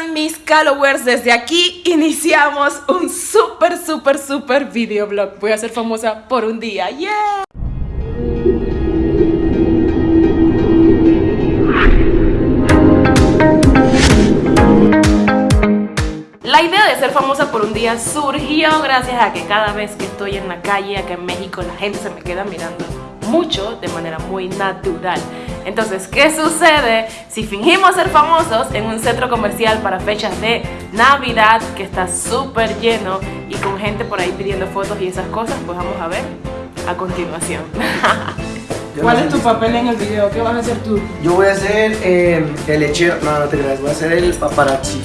mis followers? Desde aquí iniciamos un súper, súper, súper videoblog. Voy a ser famosa por un día. La idea de ser famosa por un día surgió gracias a que cada vez que estoy en la calle acá en México la gente se me queda mirando mucho de manera muy natural. Entonces, ¿qué sucede si fingimos ser famosos en un centro comercial para fechas de Navidad que está súper lleno y con gente por ahí pidiendo fotos y esas cosas? Pues vamos a ver a continuación. ¿Cuál es tu papel en el video? ¿Qué vas a hacer tú? Yo voy a ser eh, el lechero, no, no te creas, voy a ser el paparazzi.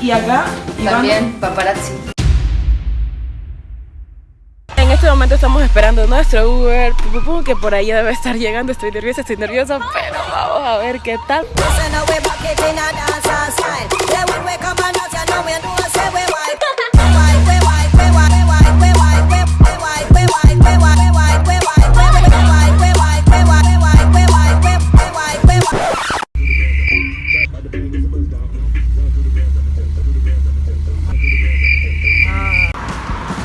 ¿Y acá? También paparazzi. Este momento estamos esperando nuestro Uber, que por ahí debe estar llegando. Estoy nerviosa, estoy nerviosa, pero vamos a ver qué tal.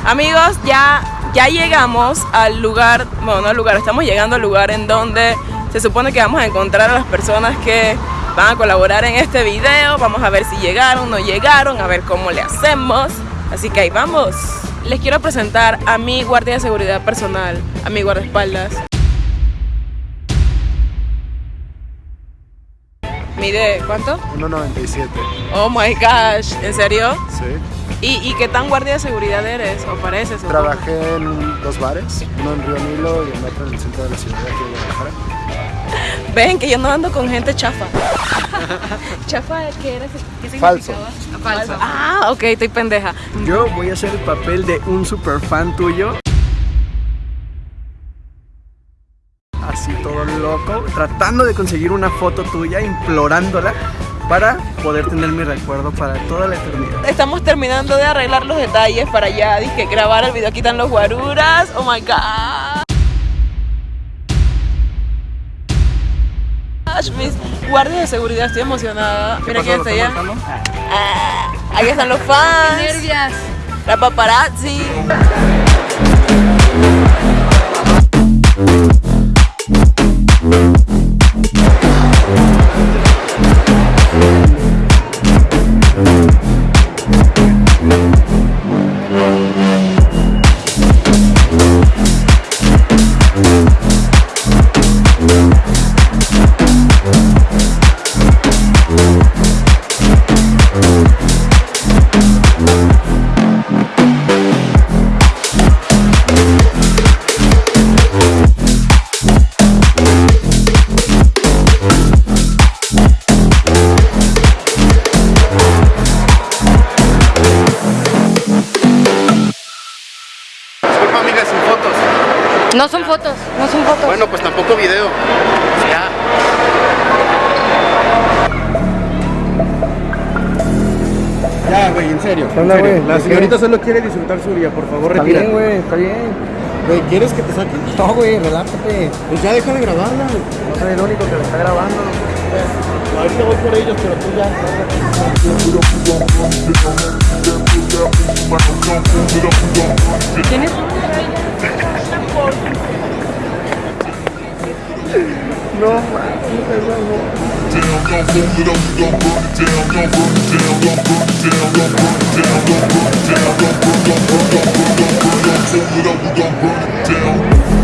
Amigos, ya, ya llegamos al lugar, bueno no al lugar, estamos llegando al lugar en donde se supone que vamos a encontrar a las personas que van a colaborar en este video. Vamos a ver si llegaron, no llegaron, a ver cómo le hacemos. Así que ahí vamos. Les quiero presentar a mi guardia de seguridad personal, a mi guardaespaldas. Mide, ¿cuánto? 1.97. Oh my gosh, ¿en serio? Sí. ¿Y, qué tan guardia de seguridad eres o pareces? Trabajé en dos bares, uno en Río Nilo y el otro en el centro de la ciudad de Guadalajara. Ven que yo no ando con gente chafa. ¿Chafa qué era? ¿Qué Falso. Falso. Ah, ok, estoy pendeja. Yo voy a hacer el papel de un super fan tuyo. Así todo loco, tratando de conseguir una foto tuya, implorándola para poder tener mi recuerdo para toda la eternidad. Estamos terminando de arreglar los detalles para ya dije, grabar el video. Aquí están los guaruras. Oh my god. Mis guardias de seguridad, estoy emocionada. Mira quién está allá. Ah, ahí están los fans. Nervias. La paparazzi. No son fotos, no son fotos. Bueno, pues tampoco video. Ya. Ya, güey, en serio. En serio. La señorita solo quiere disfrutar su día, por favor, Está bien, güey, está bien. Güey, ¿quieres que te saque? No, güey, relájate. Pues ya deja de grabarla. No soy el único que la está grabando. Ahorita voy por ellos, pero tú ya. ¿Tienes? Mames, En el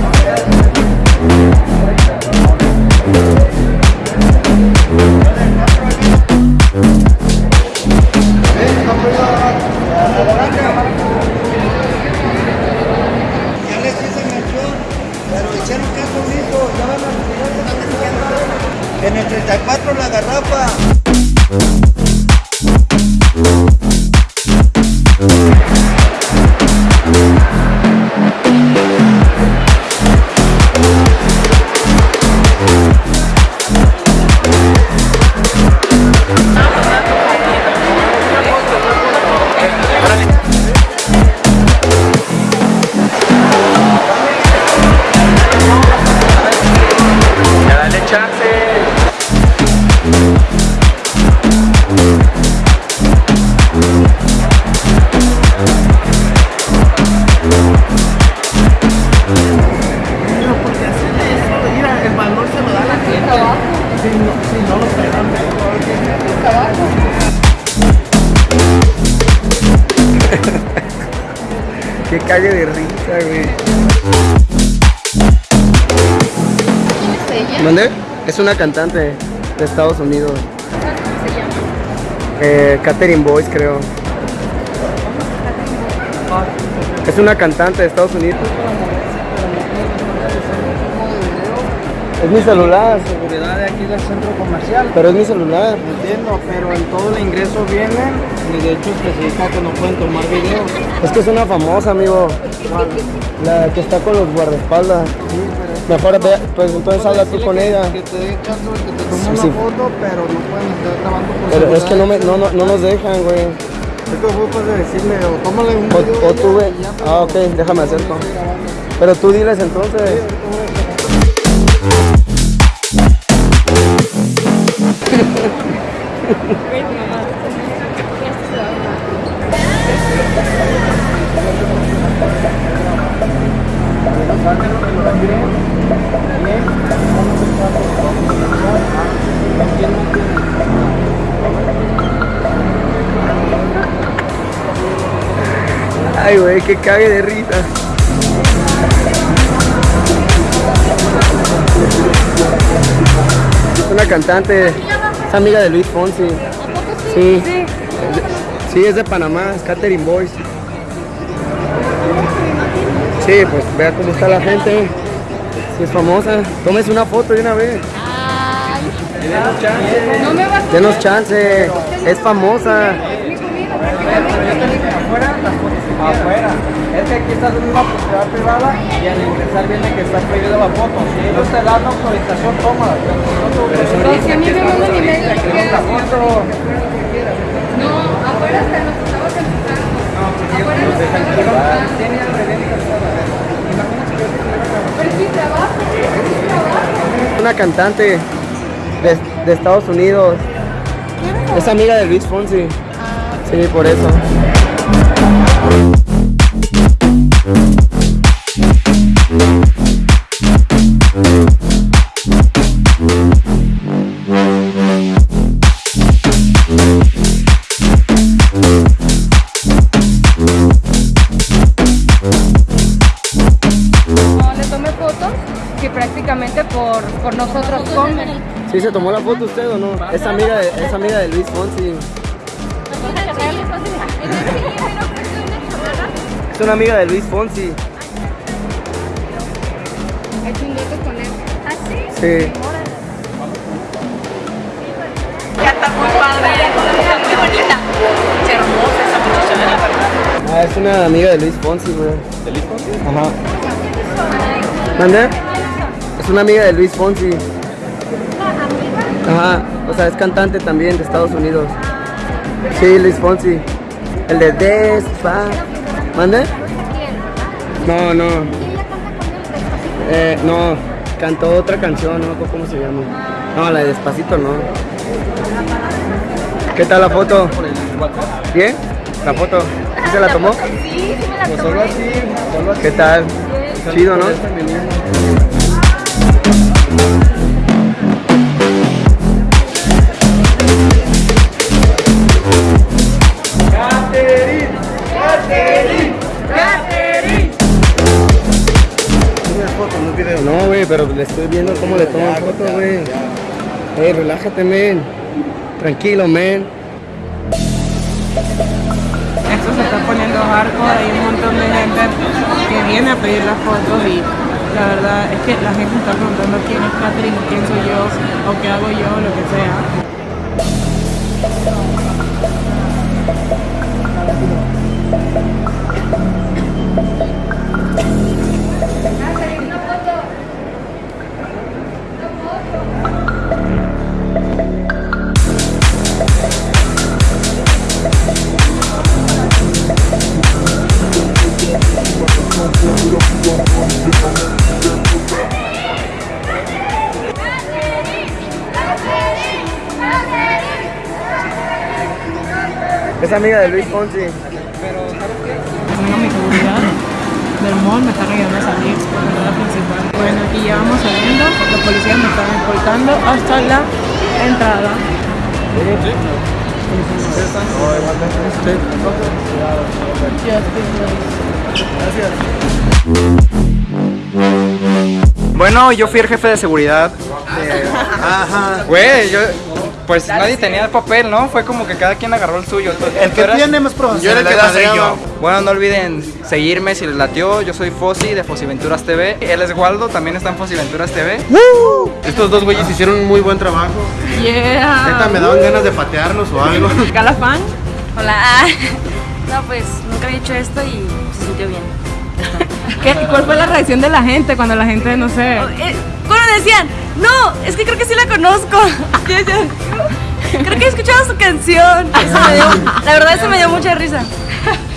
calle de risa, güey. ¿Quién es ella? ¿Dónde? Es una cantante de Estados Unidos. ¿Cómo se llama? Eh, Catherine Boyce, creo. Es una cantante de Estados Unidos. Es mi celular, Seguridad de aquí del centro comercial. pero es mi celular. Entiendo, pero en todo el ingreso vienen y de hecho especifica que no pueden tomar video. Es que es una famosa, amigo. La que está con los guardaespaldas. Mejor ve, pues entonces habla tú con ella. Que te dé chance que te tome una Sí. foto, pero no pueden estar grabando por Pero es que no, me, no, no, no nos dejan, güey. Es que de decirle, o tómale un video. O, o tú, ve. pero Ah, ok, déjame hacerlo. Pero tú diles entonces. Ay, güey, que cague de risa. Una cantante, es amiga de Luis Fonsi. Sí. Sí. Sí, es de Panamá, es Catherine Boyce. Sí, pues vea cómo está la gente. Sí, es famosa. Tómese una foto de una vez. No me vas a Denos chance. Es famosa. mi comida prácticamente. Afuera, las fotos afuera. Es que aquí estás en una propiedad privada y al ingresar viene que está prohibida la foto. Si ellos te dan autorización, tómala. Pero si no No, a mí me mandan que quiero. la foto. No, afuera hasta nos estabas empezando. Afuera nos estabas empezando. Pero es mi trabajo, es mi trabajo. Una cantante de, de Estados Unidos. Es amiga de Luis Fonsi. Sí, por eso. O no? Es amiga de, es amiga de Luis Fonsi. Es una amiga de Luis Fonsi. Un con él. Sí. Ya está muy padre, muy bonita. Hermosa esa muchacha, la verdad. Ah, es una amiga de Luis Fonsi, güey. ¿De Luis Fonsi? Ajá. ¿Mande? Es una amiga de Luis Fonsi. Ajá. O sea, es cantante también de Estados Unidos. Sí, Luis Fonsi. El de Despa. ¿Mande? No, no. Eh, no. Cantó otra canción, no me acuerdo cómo se llama. No, la de Despacito no. ¿Qué tal la foto? ¿Bien? ¿La foto? ¿Sí se la tomó? Sí, sí me la Pues tomé. solo así, solo así. ¿Qué tal? Chido. No, Tranquilo, men. Esto se está poniendo hardcore, hay un montón de gente que viene a pedir las fotos y la verdad es que la gente está preguntando quién es Catherine, quién soy yo, o qué hago yo, lo que sea. Es amiga de Luis Fonsi. Tengo mi seguridad del mall, me están ayudando a salir por la entrada principal. Bueno, aquí ya vamos saliendo, los policías me están escoltando hasta la entrada. Bueno, yo fui el jefe de seguridad. Ajá. Güey, yo. Pues nadie tenía el papel, ¿no? Fue como que cada quien agarró el suyo. El que tiene más Yo era el que yo. Bueno, no olviden seguirme si les latió. Yo soy Fossi de Fosiventuras TV. Él es Waldo, también está en Fosiventuras TV. Estos dos güeyes hicieron un muy buen trabajo. Yeah. Neta, me daban ganas de patearlos o algo. Calafán. Hola. No, pues nunca había hecho esto y se sintió bien. ¿Qué, ¿Cuál fue la reacción de la gente cuando la gente, no sé? Eh, cuando decían, no, es que creo que sí la conozco. Creo que he escuchado su canción. Eso me dio- la verdad, eso me dio mucha risa.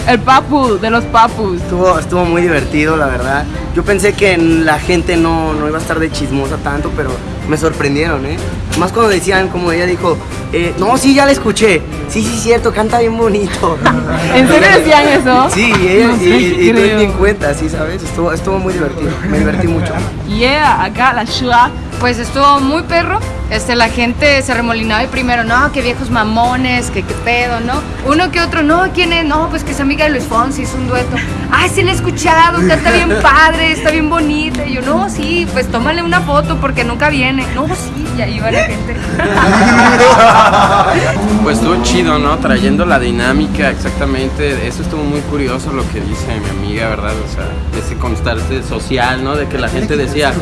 El papu, de los papus. Estuvo, estuvo muy divertido, la verdad. Yo pensé que la gente no, no iba a estar de chismosa tanto, pero me sorprendieron, ¿eh? Más cuando decían, como ella dijo, eh, no, sí, ya la escuché. Sí, sí, cierto, canta bien bonito. ¿En serio decían eso? Sí, ella- No sé, y, y, tú ni en cuenta, sí, ¿sabes? Estuvo, estuvo muy divertido, me divertí mucho. Yeah, acá la Shua. Pues estuvo muy perro. Este, la gente se remolinaba y primero, no, que viejos mamones, que qué pedo, ¿no? Uno que otro, no, ¿quién es? No, pues que es amiga de Luis Fonsi, es un dueto. Ay, sí la he escuchado, canta bien padre, está bien bonita. Y yo, no, sí, pues tómale una foto porque nunca viene. No, sí, y ahí va la gente. Pues estuvo chido, ¿no? Trayendo la dinámica exactamente. Eso estuvo muy curioso lo que dice mi amiga, ¿verdad? O sea, ese constante social, ¿no? De que la gente decía,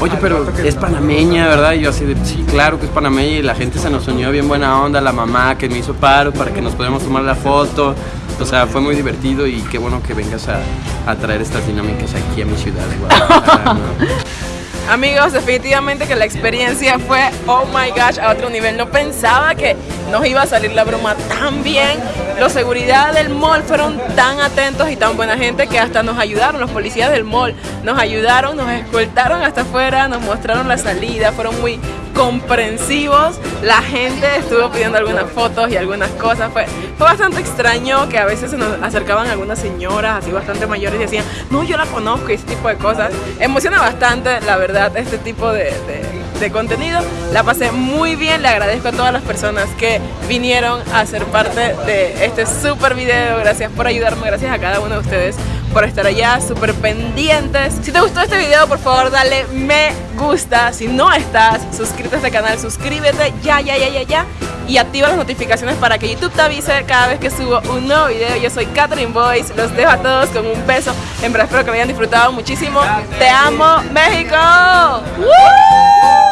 oye, pero es panameña, ¿verdad? Y yo así de, sí, claro que es panameña. Y la gente se nos unió bien buena onda, la mamá que me hizo paro para que nos pudiéramos tomar la foto. O sea, fue muy divertido y qué bueno que vengas a, a traer estas dinámicas aquí a mi ciudad Guadalajara, ¿no? Amigos, definitivamente que la experiencia fue, oh my gosh, a otro nivel. No pensaba que nos iba a salir la broma tan bien. Los seguridad del mall fueron tan atentos y tan buena gente que hasta nos ayudaron. Los policías del mall nos ayudaron, nos escoltaron hasta afuera, nos mostraron la salida, fueron muy comprensivos. La gente estuvo pidiendo algunas fotos y algunas cosas. Fue, fue bastante extraño que a veces se nos acercaban algunas señoras así bastante mayores y decían, no, yo la conozco y ese tipo de cosas. Emociona bastante, la verdad, este tipo de, de- de contenido. La pasé muy bien, le agradezco a todas las personas que vinieron a ser parte de este super video. Gracias por ayudarme, gracias a cada uno de ustedes por estar allá, súper pendientes. Si te gustó este video, por favor, dale me gusta. Si no estás suscrito a este canal, suscríbete ya, ya, ya, ya, ya. Y activa las notificaciones para que YouTube te avise cada vez que subo un nuevo video. Yo soy Catherine Boyce. Los dejo a todos con un beso. En verdad espero que lo hayan disfrutado muchísimo. Te amo, México. ¡Woo!